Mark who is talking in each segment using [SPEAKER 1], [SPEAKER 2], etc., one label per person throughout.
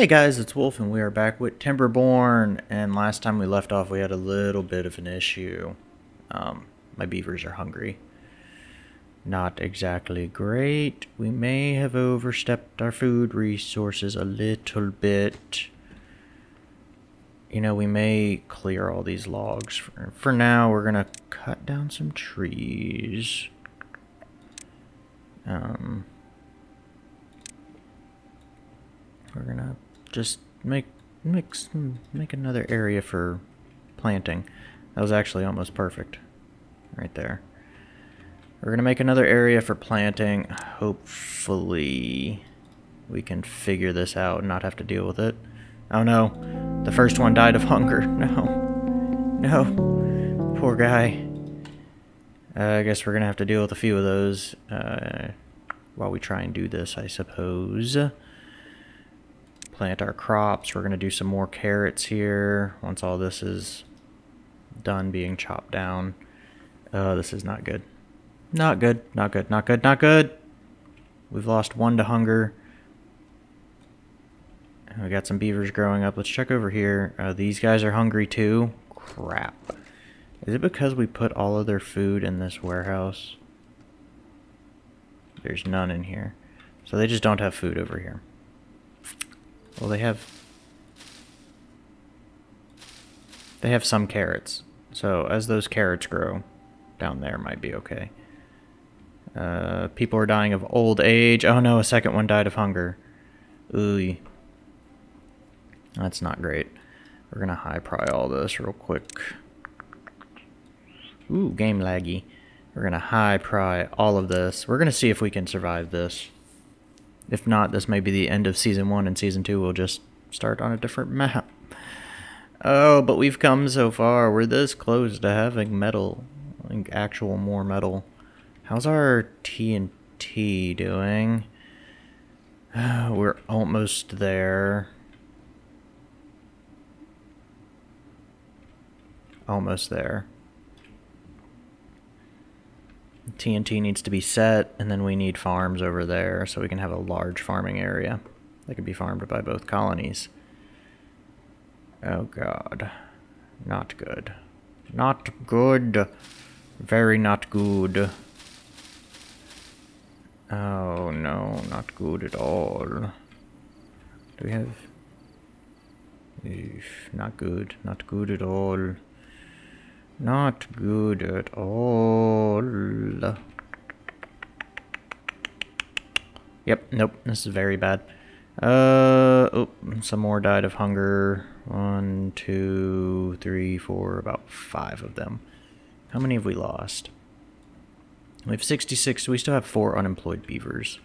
[SPEAKER 1] Hey guys, it's Wolf and we are back with Timberborn and last time we left off we had a little bit of an issue. Um, my beavers are hungry. Not exactly great. We may have overstepped our food resources a little bit. You know, we may clear all these logs. For, now, we're going to cut down some trees. Um, we're gonna just make make make another area for planting. That was actually almost perfect, right there. We're gonna make another area for planting. Hopefully, we can figure this out and not have to deal with it. Oh no, the first one died of hunger. No, no, poor guy. Uh, I guess we're gonna have to deal with a few of those uh, while we try and do this, I suppose plant our crops. We're going to do some more carrots here once all this is done being chopped down. Oh, this is not good. Not good, not good, not good, not good. We've lost one to hunger. We got some beavers growing up. Let's check over here. Uh, these guys are hungry too. Crap. Is it because we put all of their food in this warehouse? There's none in here. So they just don't have food over here. Well, they have... They have some carrots. So as those carrots grow, down there might be okay. Uh, people are dying of old age. Oh no, a second one died of hunger. Ooh. That's not great. We're gonna high pry all this real quick. Ooh, game laggy. We're gonna high pry all of this. We're gonna see if we can survive this. If not, this may be the end of Season 1, and Season 2 will just start on a different map. Oh, but we've come so far. We're this close to having metal. Like, actual more metal. How's our TNT doing? We're almost there. Almost there. TNT needs to be set, and then we need farms over there so we can have a large farming area that can be farmed by both colonies. Oh god. Not good. Not good. Very not good. Oh no, not good at all. Do we have... not good. Not good at all. Not good at all. Yep, nope, this is very bad. Uh, oh, some more died of hunger. One, two, three, four, about five of them. How many have we lost? We have 66, so we still have four unemployed beavers.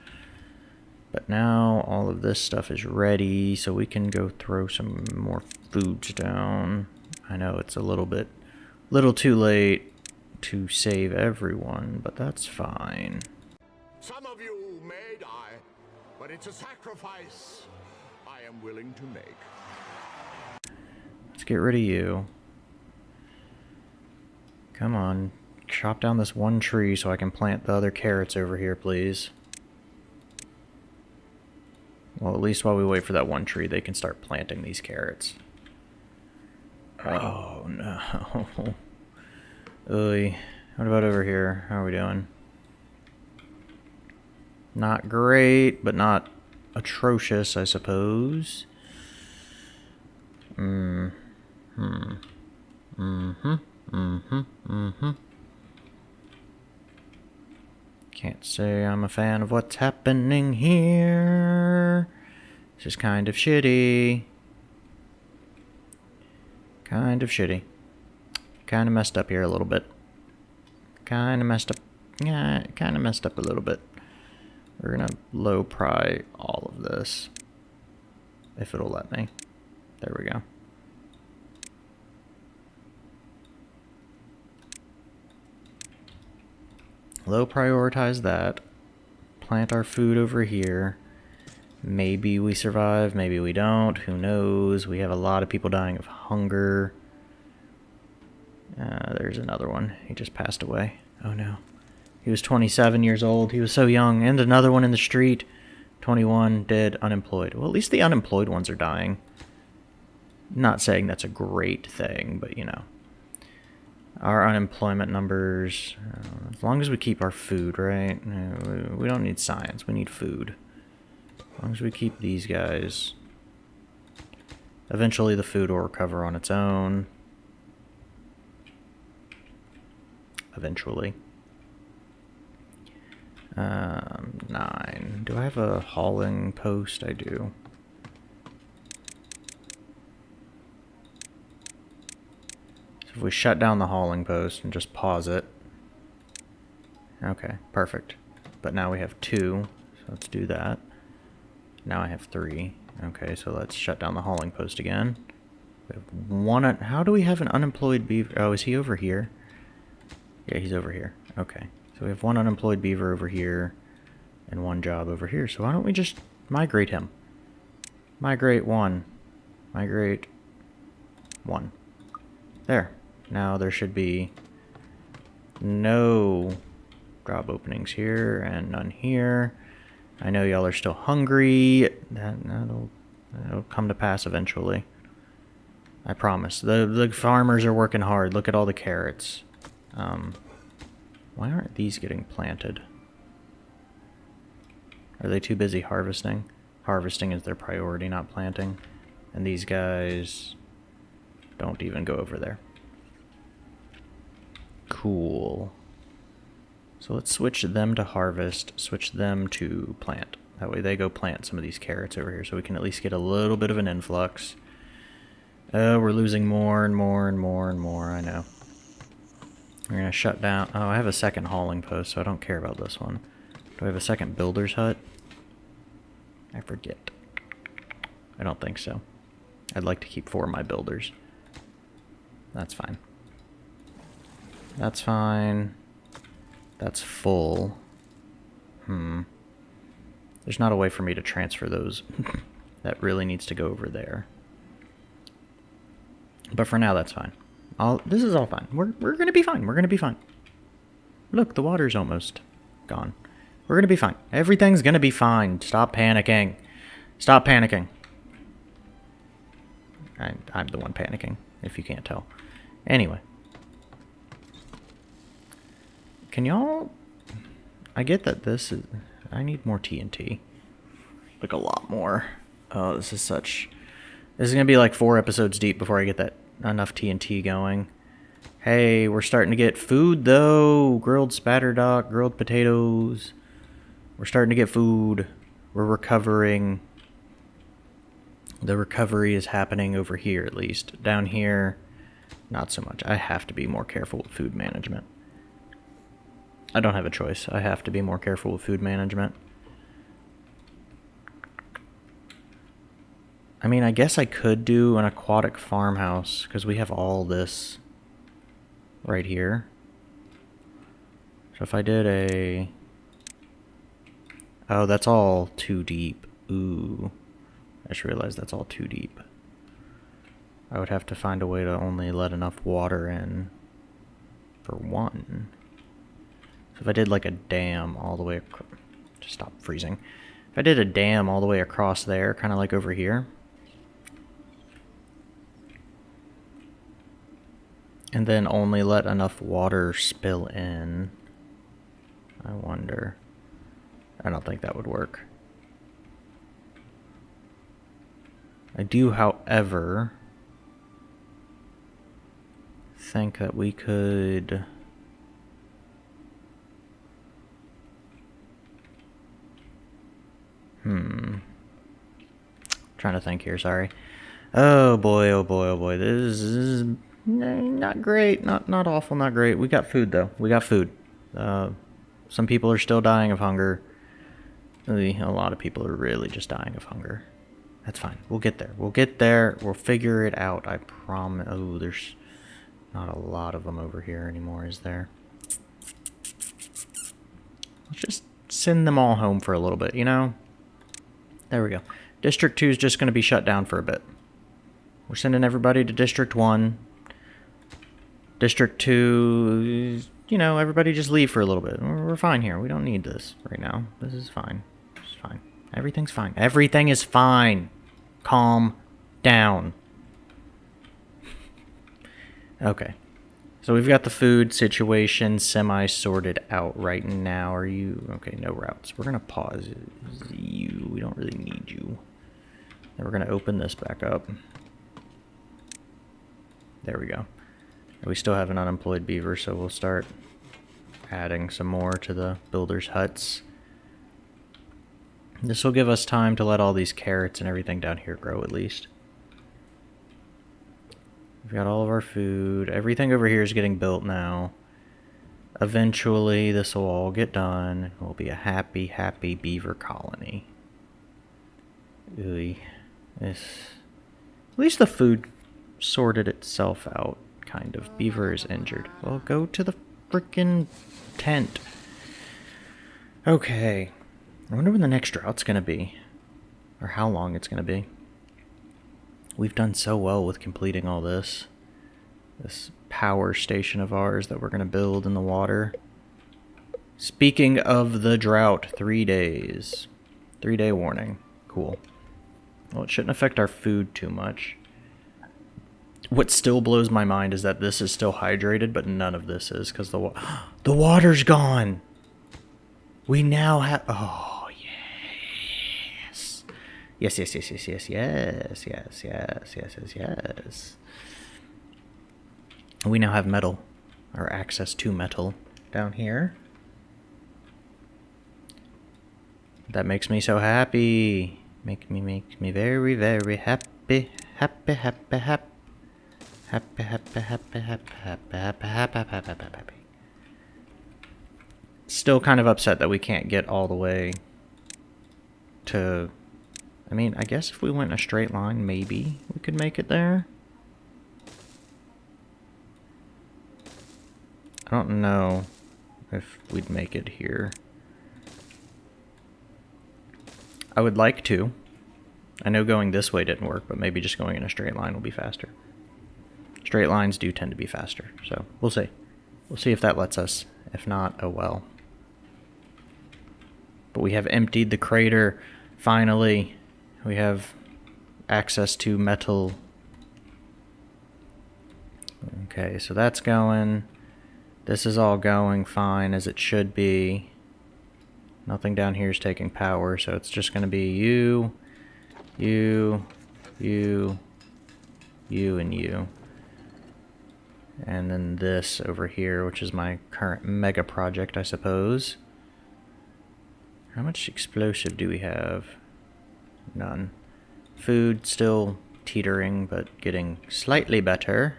[SPEAKER 1] But now all of this stuff is ready, so we can go throw some more foods down. I know it's a little bit Little too late to save everyone, but that's fine.
[SPEAKER 2] Some of you may die, but it's a sacrifice I am willing to make.
[SPEAKER 1] Let's get rid of you. Come on. Chop down this one tree so I can plant the other carrots over here, please. Well, at least while we wait for that one tree, they can start planting these carrots. Oh, no. Oy. What about over here? How are we doing? Not great, but not atrocious, I suppose. Hmm. Hmm. Mm-hmm. Mm-hmm. Mm-hmm. Can't say I'm a fan of what's happening here. This is kind of shitty. Kind of shitty. Kind of messed up here a little bit. Kind of messed up. Yeah, kind of messed up a little bit. We're going to low pry all of this. If it'll let me. There we go. Low prioritize that. Plant our food over here. Maybe we survive, maybe we don't. Who knows? We have a lot of people dying of hunger. Uh, there's another one. He just passed away. Oh no. He was 27 years old. He was so young. And another one in the street. 21 dead, unemployed. Well, at least the unemployed ones are dying. Not saying that's a great thing, but you know. Our unemployment numbers, uh, as long as we keep our food, right? Uh, we- we don't need science, we need food. As long as we keep these guys. Eventually the food will recover on its own. Eventually. Um, nine. Do I have a hauling post? I do. So if we shut down the hauling post and just pause it. Okay, perfect. But now we have two, so let's do that. Now I have three. Okay, so let's shut down the hauling post again. We have one. How do we have an unemployed beaver? Oh, is he over here? Yeah, he's over here. Okay. So we have one unemployed beaver over here and one job over here. So why don't we just migrate him? Migrate one. Migrate one. There. Now there should be no job openings here and none here. I know y'all are still hungry. That, that'll, that'll come to pass eventually. I promise. The the farmers are working hard. Look at all the carrots. Um, why aren't these getting planted? Are they too busy harvesting? Harvesting is their priority, not planting. And these guys don't even go over there. Cool. So let's switch them to harvest, switch them to plant. That way they go plant some of these carrots over here so we can at least get a little bit of an influx. Oh, we're losing more and more and more and more, I know. We're gonna shut down. Oh, I have a second hauling post, so I don't care about this one. Do I have a second builder's hut? I forget. I don't think so. I'd like to keep four of my builders. That's fine. That's fine. That's full. Hmm. There's not a way for me to transfer those. that really needs to go over there. But for now, that's fine. I'll, this is all fine. We're, we're going to be fine. We're going to be fine. Look, the water's almost gone. We're going to be fine. Everything's going to be fine. Stop panicking. Stop panicking. I, I'm the one panicking, if you can't tell. Anyway. Can y'all... I get that this is... I need more TNT. Like a lot more. Oh, this is such... This is going to be like four episodes deep before I get that enough TNT going. Hey, we're starting to get food though. Grilled spatterdock, grilled potatoes. We're starting to get food. We're recovering. The recovery is happening over here at least. Down here, not so much. I have to be more careful with food management. I don't have a choice. I have to be more careful with food management. I mean, I guess I could do an aquatic farmhouse because we have all this right here. So if I did a... Oh, that's all too deep. Ooh. I just realized that's all too deep. I would have to find a way to only let enough water in for one. So if I did like a dam all the way... Just stop freezing. If I did a dam all the way across there, kind of like over here, and then only let enough water spill in. I wonder. I don't think that would work. I do, however, think that we could. Hmm. Trying to think here, sorry. Oh boy, oh boy, oh boy. This is not great. Not not awful, not great. We got food though. We got food. Uh, some people are still dying of hunger. A lot of people are really just dying of hunger. That's fine. We'll get there. We'll get there. We'll figure it out. I promise. Oh, there's not a lot of them over here anymore, is there? Let's just send them all home for a little bit, you know? There we go. District 2 is just going to be shut down for a bit. We're sending everybody to District 1. District 2, you know, everybody just leave for a little bit. We're fine here. We don't need this right now. This is fine. It's fine. Everything's fine. Everything is fine. Calm down. Okay. So we've got the food situation semi sorted out right now. Are you okay? No routes. We're gonna pause you. We don't really need you. Then we're gonna open this back up. There we go. We still have an unemployed beaver, so we'll start adding some more to the builders' huts. This will give us time to let all these carrots and everything down here grow at least. We've got all of our food. Everything over here is getting built now. Eventually, this will all get done. We'll be a happy, happy beaver colony. Ooh, this... At least the food sorted itself out, kind of. Beaver is injured. Well, go to the freaking tent. Okay. I wonder when the next drought's gonna be. Or how long it's gonna be. We've done so well with completing all this. This power station of ours that we're going to build in the water. Speaking of the drought, three days. Three day warning. Cool. Well, it shouldn't affect our food too much. What still blows my mind is that this is still hydrated, but none of this is because the wa the water's gone. We now have. Oh. Yes, yes, yes, yes, yes, yes, yes, yes, yes, yes, yes. We now have metal, or access to metal down here. That makes me so happy. Make me, make me very, very happy, happy, happy, happy. Happy, happy, happy, happy, happy, happy, happy, happy, happy, happy. Still kind of upset that we can't get all the way to I mean, I guess if we went in a straight line, maybe we could make it there. I don't know if we'd make it here. I would like to. I know going this way didn't work, but maybe just going in a straight line will be faster. Straight lines do tend to be faster, so we'll see. We'll see if that lets us. If not, oh well. But we have emptied the crater, finally. We have access to metal. Okay, so that's going. This is all going fine as it should be. Nothing down here is taking power, so it's just going to be you, you, you, you, and you. And then this over here, which is my current mega project, I suppose. How much explosive do we have? None. Food still teetering, but getting slightly better.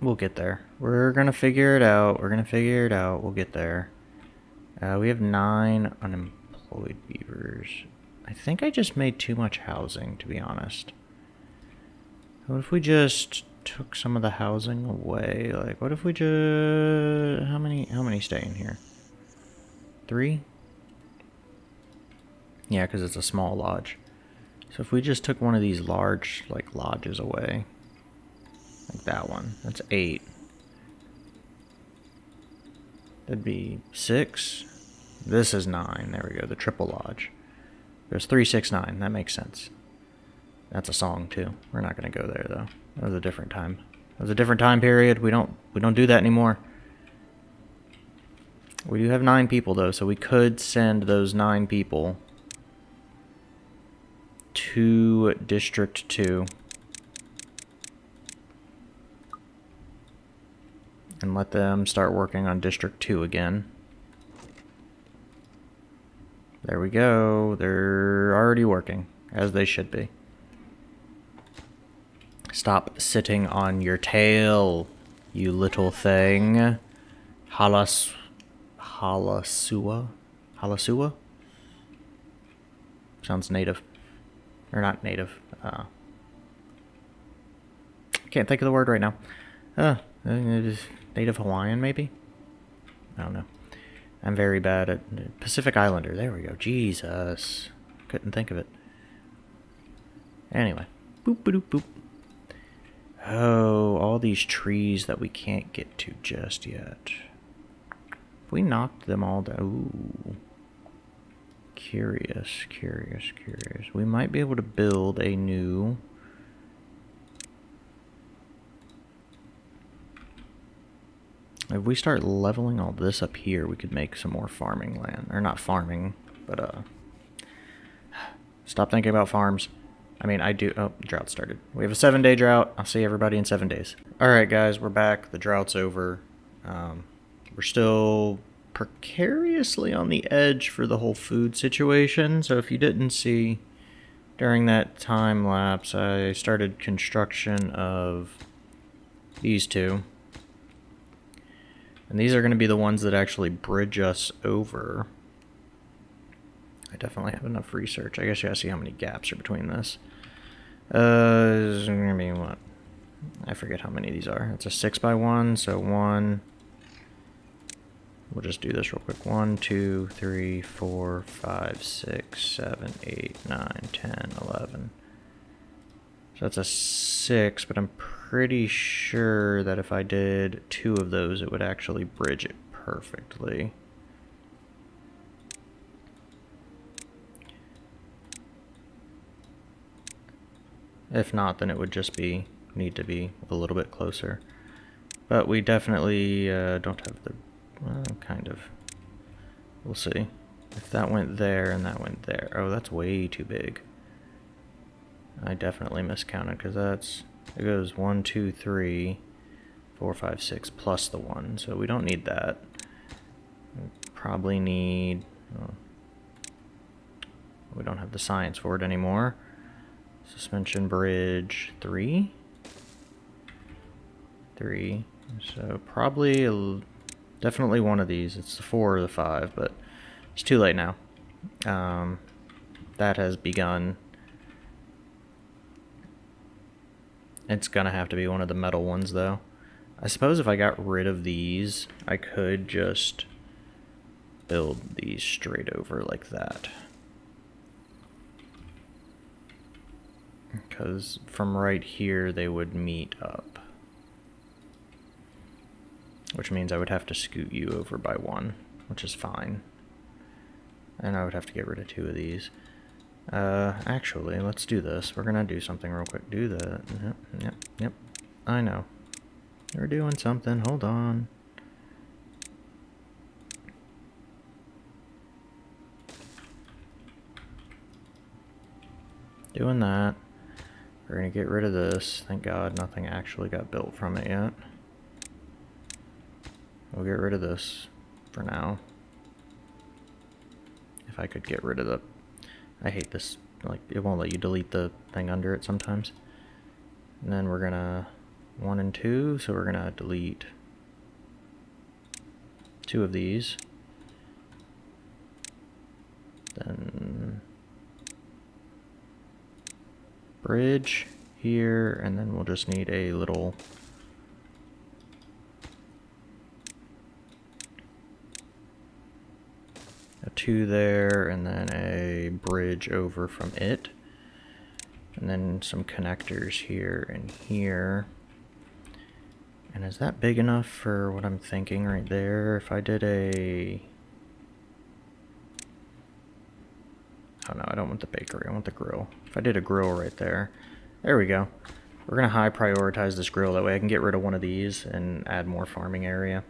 [SPEAKER 1] We'll get there. We're gonna figure it out. We're gonna figure it out. We'll get there. Uh, we have nine unemployed beavers. I think I just made too much housing, to be honest. What if we just took some of the housing away? Like, what if we just... How many, how many stay in here? Three? Yeah, because it's a small lodge. So if we just took one of these large, like, lodges away, like that one, that's eight. That'd be six. This is nine. There we go, the triple lodge. There's three, six, nine. That makes sense. That's a song too. We're not gonna go there though. That was a different time. That was a different time period. We don't we don't do that anymore. We do have nine people, though, so we could send those nine people to District 2. And let them start working on District 2 again. There we go. They're already working, as they should be. Stop sitting on your tail, you little thing. Halas Halasua. Halasua? Sounds native. Or not native. Uh, can't think of the word right now. Uh, native Hawaiian, maybe? I don't know. I'm very bad at Pacific Islander. There we go. Jesus. Couldn't think of it. Anyway. Boop, boop, boop. Oh, all these trees that we can't get to just yet. We knocked them all down... Ooh. Curious, curious, curious. We might be able to build a new... If we start leveling all this up here, we could make some more farming land. Or not farming, but uh... Stop thinking about farms. I mean, I do... Oh, drought started. We have a seven-day drought. I'll see everybody in seven days. Alright, guys, we're back. The drought's over. Um, we're still precariously on the edge for the whole food situation. So if you didn't see during that time lapse, I started construction of these two. And these are going to be the ones that actually bridge us over. I definitely have enough research. I guess you gotta see how many gaps are between this. Uh, I mean, what? I forget how many these are. It's a 6 by one so one. We'll just do this real quick. One, two, three, four, five, six, seven, eight, nine, ten, eleven. So that's a 6, but I'm pretty sure that if I did two of those, it would actually bridge it perfectly. If not, then it would just be need to be a little bit closer. But we definitely uh, don't have the... Well, kind of. We'll see. If that went there and that went there... Oh, that's way too big. I definitely miscounted because that's it goes one, two, three, four, five, six plus the one. So we don't need that. We probably need. Oh, we don't have the science for it anymore. Suspension bridge three. Three. So probably definitely one of these. It's the four or the five, but it's too late now. Um, that has begun It's gonna have to be one of the metal ones though. I suppose if I got rid of these, I could just build these straight over like that. Because from right here they would meet up. Which means I would have to scoot you over by one, which is fine. And I would have to get rid of two of these. Uh, actually, let's do this. We're gonna do something real quick. Do that. Yep, yep, yep. I know. We're doing something. Hold on. Doing that. We're gonna get rid of this. Thank God nothing actually got built from it yet. We'll get rid of this for now. If I could get rid of the I hate this. Like, it won't let you delete the thing under it sometimes. And then we're gonna one and two, so we're gonna delete two of these. Then bridge here, and then we'll just need a little two there, and then a bridge over from it. And then some connectors here and here. And is that big enough for what I'm thinking right there? If I did a... Oh no, I don't want the bakery, I want the grill. If I did a grill right there, there we go. We're gonna high prioritize this grill, that way I can get rid of one of these and add more farming area.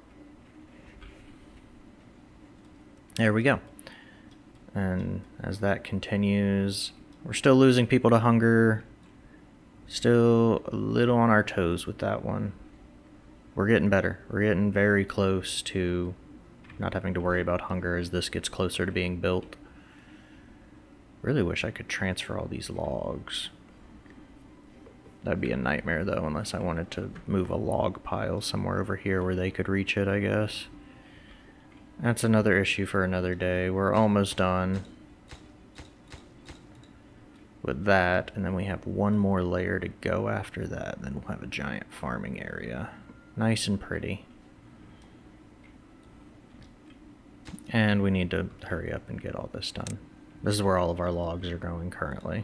[SPEAKER 1] There we go. And as that continues, we're still losing people to hunger. Still a little on our toes with that one. We're getting better. We're getting very close to not having to worry about hunger as this gets closer to being built. Really wish I could transfer all these logs. That'd be a nightmare though, unless I wanted to move a log pile somewhere over here where they could reach it, I guess. That's another issue for another day. We're almost done with that, and then we have one more layer to go after that. Then we'll have a giant farming area. Nice and pretty. And we need to hurry up and get all this done. This is where all of our logs are going currently.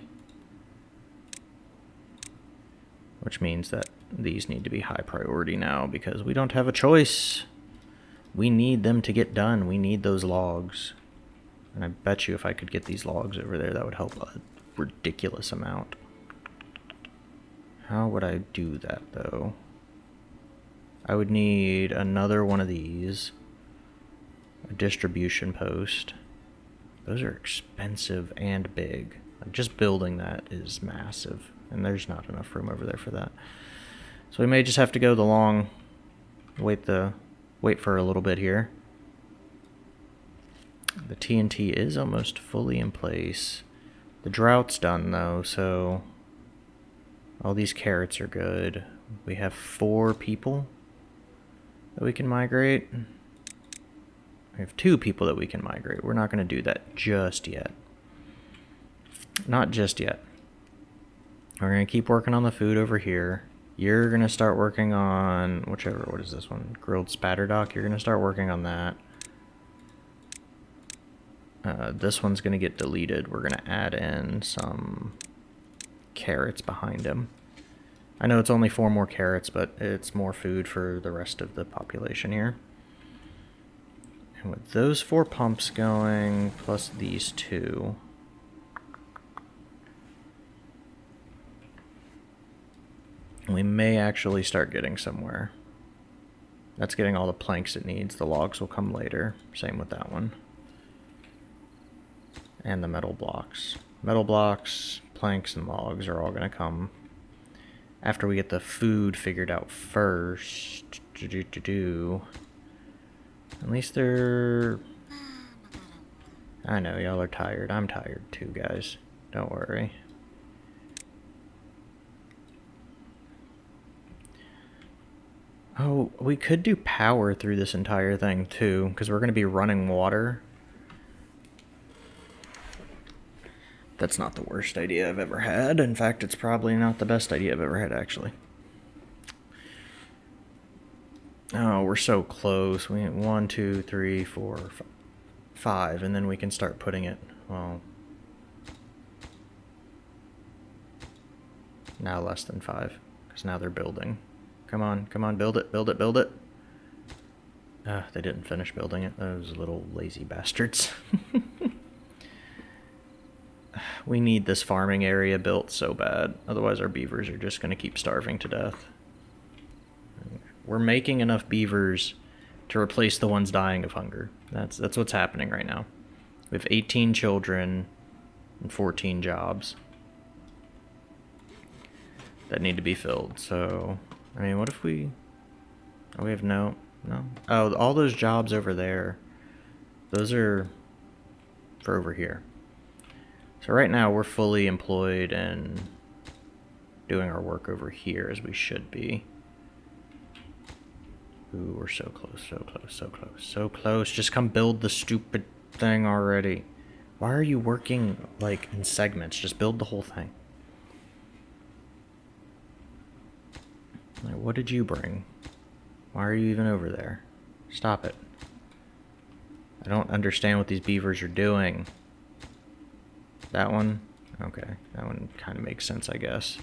[SPEAKER 1] Which means that these need to be high priority now because we don't have a choice. We need them to get done. We need those logs. And I bet you if I could get these logs over there, that would help a ridiculous amount. How would I do that, though? I would need another one of these. A distribution post. Those are expensive and big. Like just building that is massive. And there's not enough room over there for that. So we may just have to go the long wait the wait for a little bit here. The TNT is almost fully in place. The drought's done though, so all these carrots are good. We have four people that we can migrate. We have two people that we can migrate. We're not going to do that just yet. Not just yet. We're going to keep working on the food over here. You're going to start working on whichever, what is this one? Grilled spatterdock. You're going to start working on that. Uh, this one's going to get deleted. We're going to add in some carrots behind him. I know it's only four more carrots, but it's more food for the rest of the population here. And with those four pumps going, plus these two, we may actually start getting somewhere. That's getting all the planks it needs. The logs will come later. Same with that one. And the metal blocks. Metal blocks, planks, and logs are all going to come after we get the food figured out first. Do, do, do, do. At least they're... I know, y'all are tired. I'm tired too, guys. Don't worry. Oh, we could do power through this entire thing too, because we're going to be running water. That's not the worst idea I've ever had. In fact, it's probably not the best idea I've ever had, actually. Oh, we're so close. We one, two, three, four, five, and then we can start putting it. Well, now less than five, because now they're building. Come on, come on, build it, build it, build it. Ah, they didn't finish building it. Those little lazy bastards. we need this farming area built so bad. Otherwise our beavers are just going to keep starving to death. We're making enough beavers to replace the ones dying of hunger. That's that's what's happening right now. We have 18 children and 14 jobs that need to be filled. So I mean, what if we... Oh, we have no... No. Oh, all those jobs over there, those are for over here. So right now we're fully employed and doing our work over here as we should be. Ooh, we're so close, so close, so close, so close. Just come build the stupid thing already. Why are you working, like, in segments? Just build the whole thing. Like, what did you bring? Why are you even over there? Stop it. I don't understand what these beavers are doing. That one? Okay, that one kind of makes sense, I guess.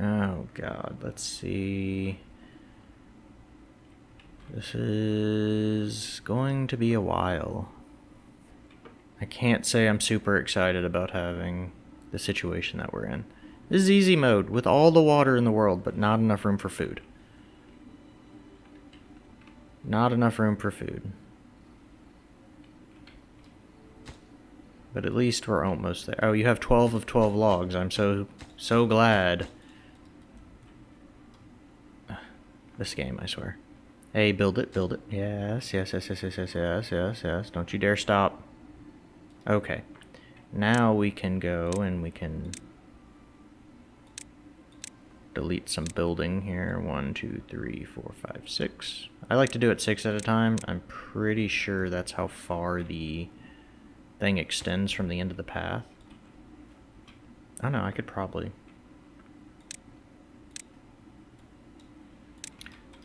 [SPEAKER 1] Oh god, let's see. This is going to be a while. I can't say I'm super excited about having the situation that we're in. This is easy mode with all the water in the world, but not enough room for food. Not enough room for food. But at least we're almost there. Oh, you have 12 of 12 logs. I'm so, so glad. This game, I swear. Hey, build it, build it. Yes, yes, yes, yes, yes, yes, yes, yes, yes. Don't you dare stop. Okay. Now we can go and we can delete some building here. One, two, three, four, five, six. I like to do it six at a time. I'm pretty sure that's how far the thing extends from the end of the path. I don't know, I could probably...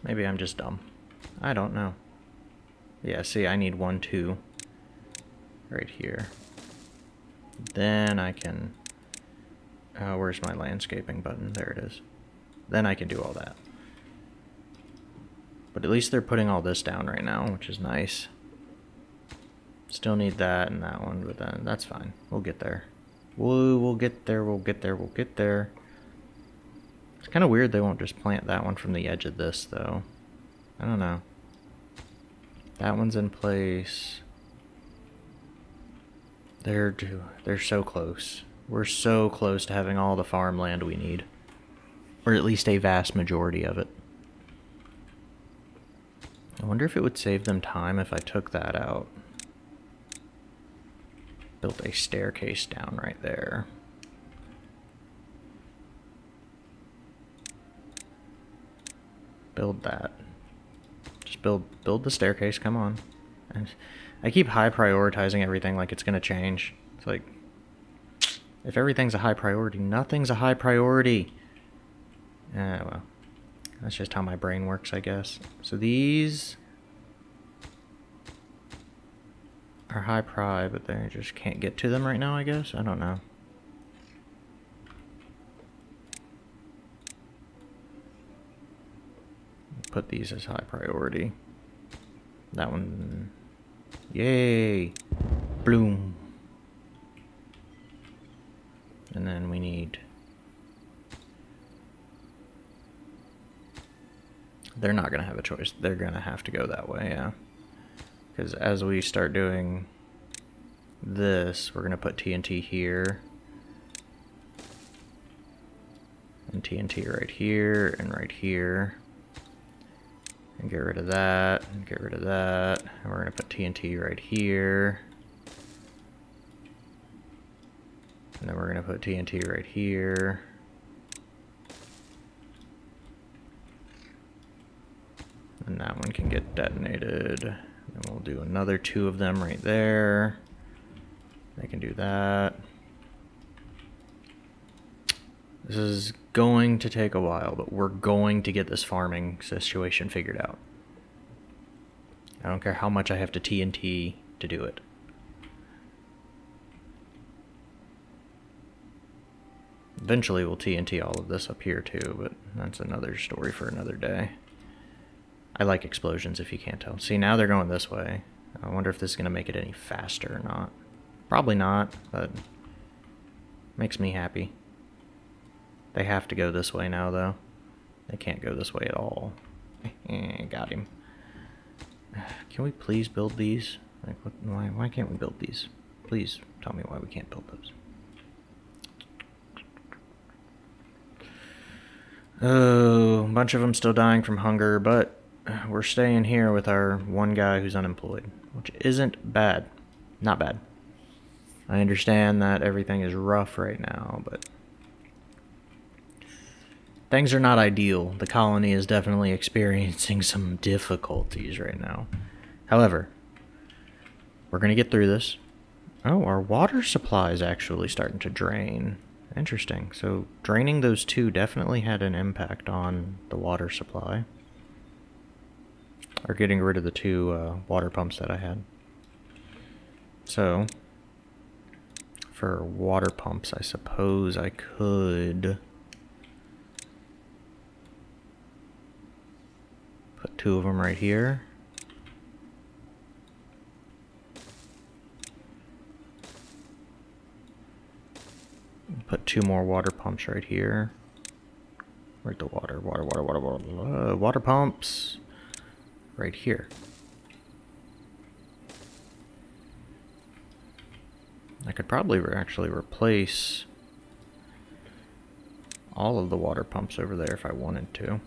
[SPEAKER 1] Maybe I'm just dumb. I don't know. Yeah, see, I need one, two right here. Then I can... Uh, where's my landscaping button? There it is. Then I can do all that. But at least they're putting all this down right now, which is nice. Still need that and that one, but then that's fine. We'll get there. We'll, we'll get there, we'll get there, we'll get there. It's kind of weird they won't just plant that one from the edge of this, though. I don't know. That one's in place. They're, they're so close. We're so close to having all the farmland we need. Or at least a vast majority of it. I wonder if it would save them time if I took that out. Built a staircase down right there. Build that. Just build build the staircase, come on. And I keep high prioritizing everything like it's gonna change. It's like if everything's a high priority, nothing's a high priority. Ah, well. That's just how my brain works, I guess. So these are high pri, but they just can't get to them right now, I guess? I don't know. Put these as high priority. That one... Yay! Bloom! And then we need They're not going to have a choice. They're going to have to go that way, yeah. Because as we start doing this, we're going to put TNT here. And TNT right here and right here. And get rid of that, and get rid of that. And we're going to put TNT right here. And then we're going to put TNT right here. And that one can get detonated. And we'll do another two of them right there. They can do that. This is going to take a while, but we're going to get this farming situation figured out. I don't care how much I have to TNT to do it. Eventually we'll TNT all of this up here too, but that's another story for another day. I like explosions if you can't tell. See, now they're going this way. I wonder if this is going to make it any faster or not. Probably not, but makes me happy. They have to go this way now, though. They can't go this way at all. Got him. Can we please build these? Like, what, why, why can't we build these? Please tell me why we can't build those. Oh, a bunch of them still dying from hunger, but we're staying here with our one guy who's unemployed, which isn't bad. Not bad. I understand that everything is rough right now, but things are not ideal. The colony is definitely experiencing some difficulties right now. However, we're going to get through this. Oh, our water supply is actually starting to drain. Interesting. So draining those two definitely had an impact on the water supply or getting rid of the two uh, water pumps that I had. So, for water pumps, I suppose I could put two of them right here. Put two more water pumps right here. Where's the water? Water, water, water, water. Water pumps right here. I could probably re actually replace all of the water pumps over there if I wanted to.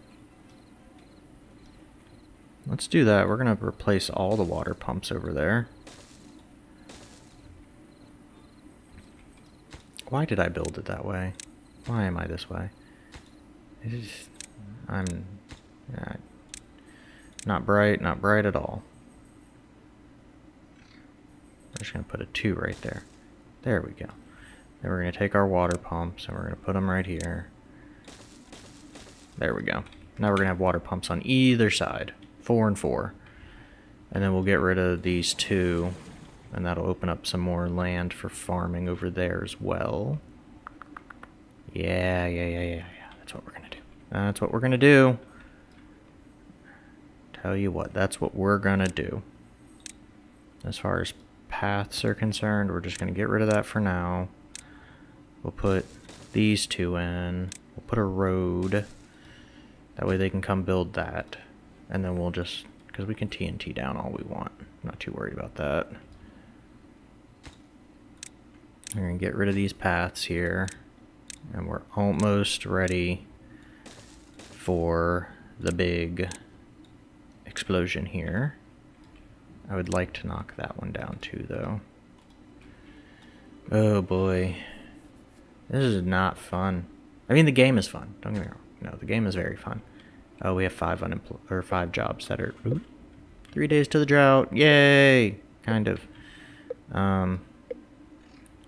[SPEAKER 1] Let's do that. We're going to replace all the water pumps over there. Why did I build it that way? Why am I this way? It is, I'm, not bright, not bright at all. I'm just going to put a 2 right there. There we go. Then we're going to take our water pumps and we're going to put them right here. There we go. Now we're going to have water pumps on either side. Four and four. And then we'll get rid of these two. And that'll open up some more land for farming over there as well. Yeah, yeah, yeah, yeah, yeah. That's what we're going to do. That's what we're going to do. Tell you what, that's what we're gonna do. As far as paths are concerned, we're just gonna get rid of that for now. We'll put these two in. We'll put a road. That way they can come build that. And then we'll just, because we can TNT down all we want. not too worried about that. We're going to get rid of these paths here. And we're almost ready for the big explosion here. I would like to knock that one down too, though. Oh boy. This is not fun. I mean, the game is fun. Don't get me wrong. No, the game is very fun. Oh, we have five or five jobs that are ooh, three days to the drought. Yay! Kind of. Um,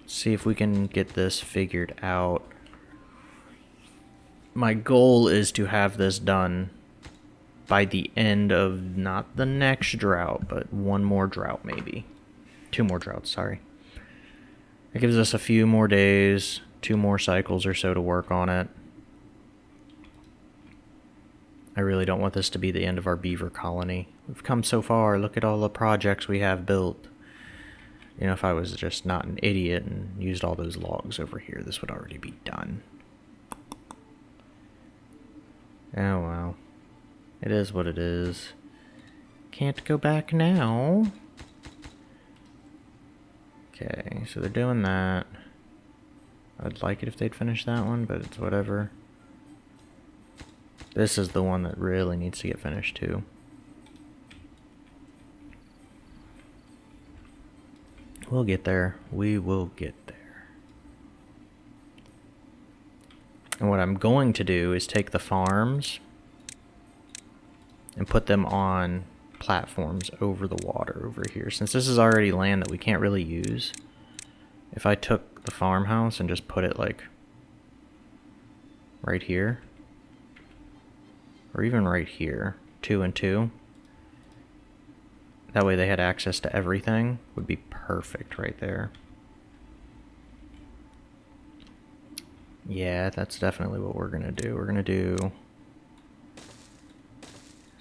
[SPEAKER 1] see if we can get this figured out. My goal is to have this done by the end of not the next drought, but one more drought maybe. Two more droughts, sorry. It gives us a few more days, two more cycles or so to work on it. I really don't want this to be the end of our beaver colony. We've come so far. Look at all the projects we have built. You know, if I was just not an idiot and used all those logs over here, this would already be done. Oh well. It is what it is. Can't go back now. Okay, so they're doing that. I'd like it if they'd finish that one, but it's whatever. This is the one that really needs to get finished too. We'll get there. We will get there. And what I'm going to do is take the farms and put them on platforms over the water over here. Since this is already land that we can't really use, if I took the farmhouse and just put it like right here, or even right here, two and two. That way they had access to everything would be perfect right there. Yeah, that's definitely what we're going to do. We're going to do...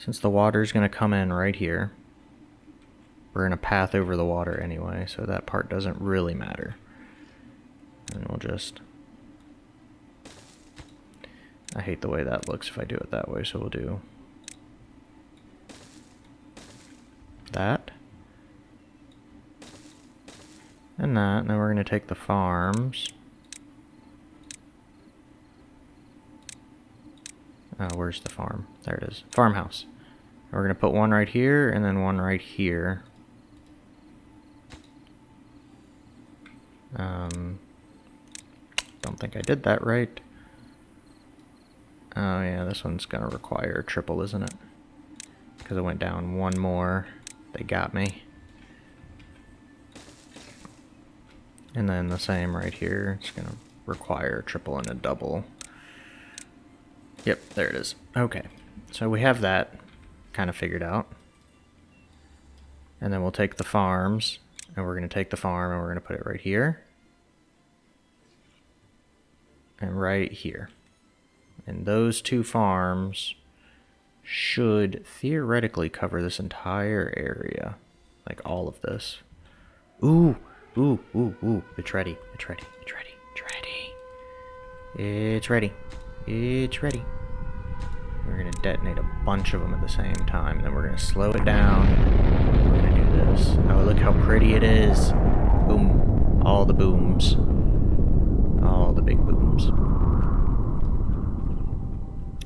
[SPEAKER 1] Since the water is going to come in right here, we're in a path over the water anyway, so that part doesn't really matter. And we'll just I hate the way that looks if I do it that way, so we'll do that. And that. Now we're going to take the farms. Oh, where's the farm? There it is. Farmhouse. We're going to put one right here and then one right here. Um, don't think I did that right. Oh yeah, this one's gonna require a triple, isn't it? Because it went down one more. They got me. And then the same right here. It's gonna require a triple and a double. Yep, there it is. Okay, so we have that kind of figured out. And then we'll take the farms, and we're going to take the farm and we're going to put it right here. And right here. And those two farms should theoretically cover this entire area. Like all of this. Ooh, ooh, ooh, ooh. It's ready. It's ready. It's ready. It's ready. It's ready. It's ready. We're going to detonate a bunch of them at the same time. Then we're going to slow it down. We're going to do this. Oh, look how pretty it is. Boom. All the booms. All the big booms.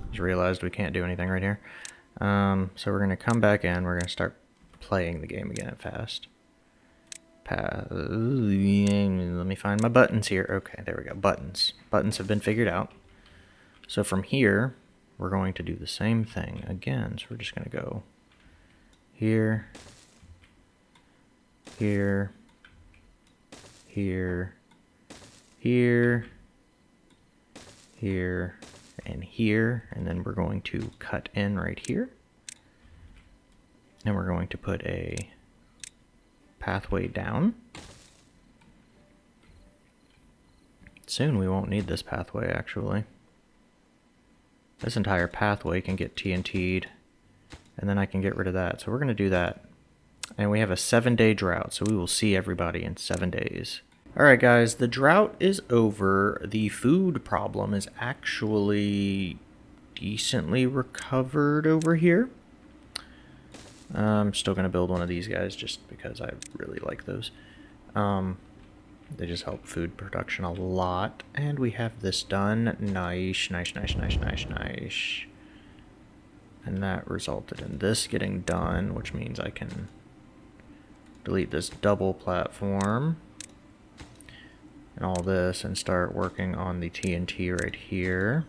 [SPEAKER 1] Just realized we can't do anything right here. Um, so we're going to come back in. We're going to start playing the game again at fast. Let me find my buttons here. Okay, there we go. Buttons. Buttons have been figured out. So from here, we're going to do the same thing again. So we're just going to go here, here, here, here, here, and here, and then we're going to cut in right here. And we're going to put a pathway down. Soon we won't need this pathway, actually. This entire pathway can get TNT'd And then I can get rid of that. So we're going to do that. And we have a seven day drought, so we will see everybody in seven days. Alright guys, the drought is over. The food problem is actually decently recovered over here. I'm still going to build one of these guys just because I really like those. Um, they just help food production a lot. And we have this done. Nice, nice, nice, nice, nice, nice. And that resulted in this getting done, which means I can delete this double platform and all this and start working on the TNT right here.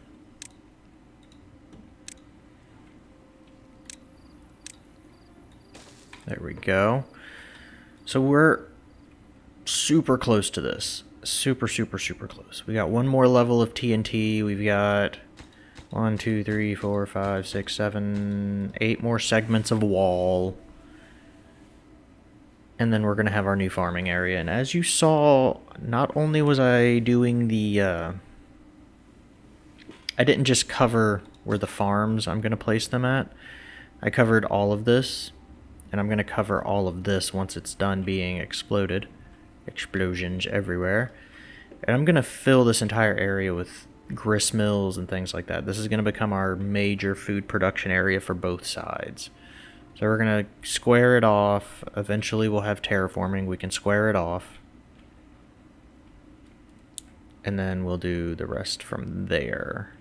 [SPEAKER 1] There we go. So we're super close to this. Super, super, super close. We got one more level of TNT. We've got one, two, three, four, five, six, seven, eight more segments of wall. And then we're going to have our new farming area. And as you saw, not only was I doing the... Uh, I didn't just cover where the farms I'm going to place them at. I covered all of this and I'm going to cover all of this once it's done being exploded. Explosions everywhere. And I'm going to fill this entire area with grist mills and things like that. This is going to become our major food production area for both sides. So we're going to square it off. Eventually we'll have terraforming. We can square it off. And then we'll do the rest from there.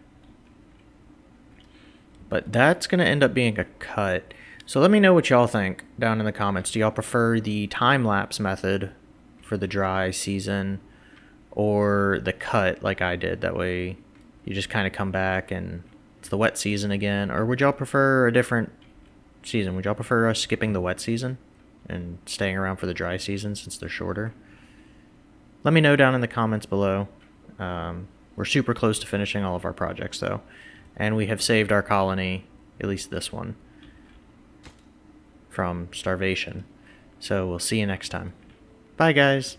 [SPEAKER 1] But that's going to end up being a cut. So let me know what y'all think down in the comments. Do y'all prefer the time-lapse method for the dry season or the cut like I did? That way you just kind of come back and it's the wet season again. Or would y'all prefer a different season? Would y'all prefer us skipping the wet season and staying around for the dry season since they're shorter? Let me know down in the comments below. Um, we're super close to finishing all of our projects though. And we have saved our colony, at least this one from starvation. So we'll see you next time. Bye, guys.